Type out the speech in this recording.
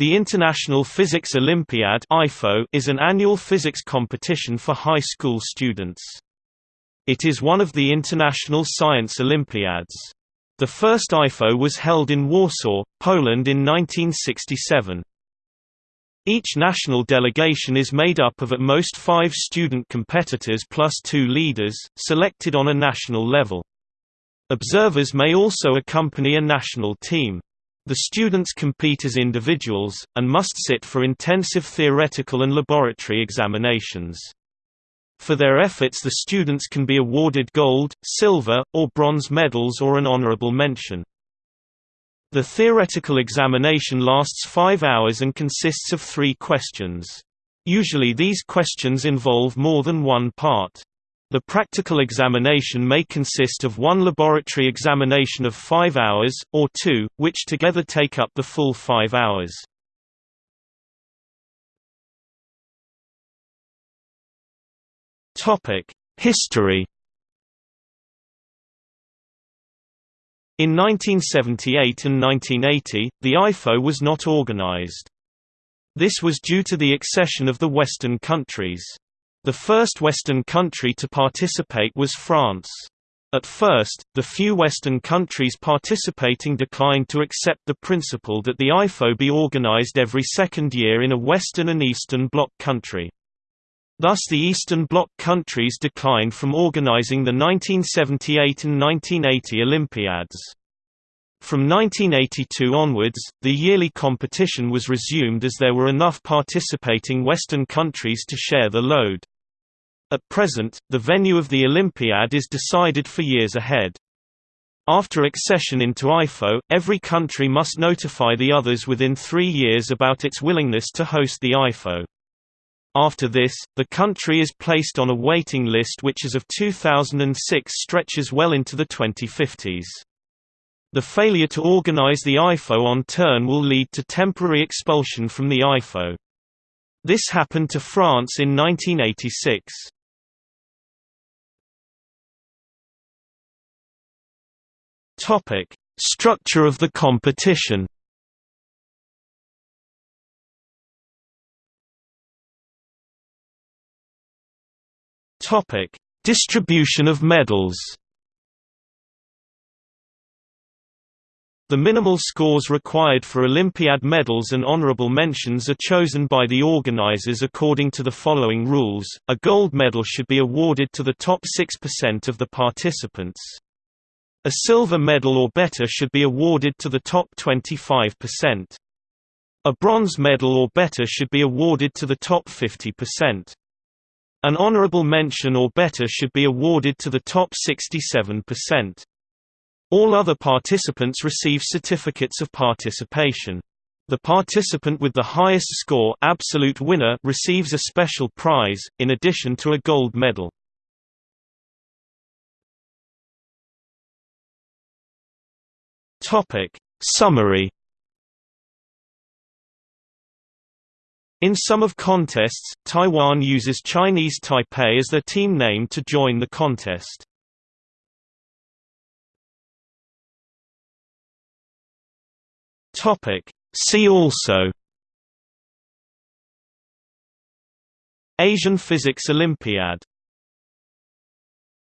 The International Physics Olympiad is an annual physics competition for high school students. It is one of the International Science Olympiads. The first IPhO was held in Warsaw, Poland in 1967. Each national delegation is made up of at most five student competitors plus two leaders, selected on a national level. Observers may also accompany a national team. The students compete as individuals, and must sit for intensive theoretical and laboratory examinations. For their efforts the students can be awarded gold, silver, or bronze medals or an honorable mention. The theoretical examination lasts five hours and consists of three questions. Usually these questions involve more than one part. The practical examination may consist of one laboratory examination of five hours, or two, which together take up the full five hours. History In 1978 and 1980, the IPhO was not organized. This was due to the accession of the Western countries. The first Western country to participate was France. At first, the few Western countries participating declined to accept the principle that the IPhO be organized every second year in a Western and Eastern Bloc country. Thus the Eastern Bloc countries declined from organizing the 1978 and 1980 Olympiads. From 1982 onwards, the yearly competition was resumed as there were enough participating Western countries to share the load. At present, the venue of the Olympiad is decided for years ahead. After accession into IPhO, every country must notify the others within three years about its willingness to host the IPhO. After this, the country is placed on a waiting list which as of 2006 stretches well into the 2050s. The failure to organize the IPhO on turn will lead to temporary expulsion from the IPhO. This happened to France in 1986. Topic: Structure of the competition. Topic: Distribution of medals. The minimal scores required for Olympiad medals and honorable mentions are chosen by the organizers according to the following rules. A gold medal should be awarded to the top 6% of the participants. A silver medal or better should be awarded to the top 25%. A bronze medal or better should be awarded to the top 50%. An honorable mention or better should be awarded to the top 67%. All other participants receive certificates of participation. The participant with the highest score absolute winner receives a special prize, in addition to a gold medal. Summary In some of contests, Taiwan uses Chinese Taipei as their team name to join the contest. Topic. See also Asian Physics Olympiad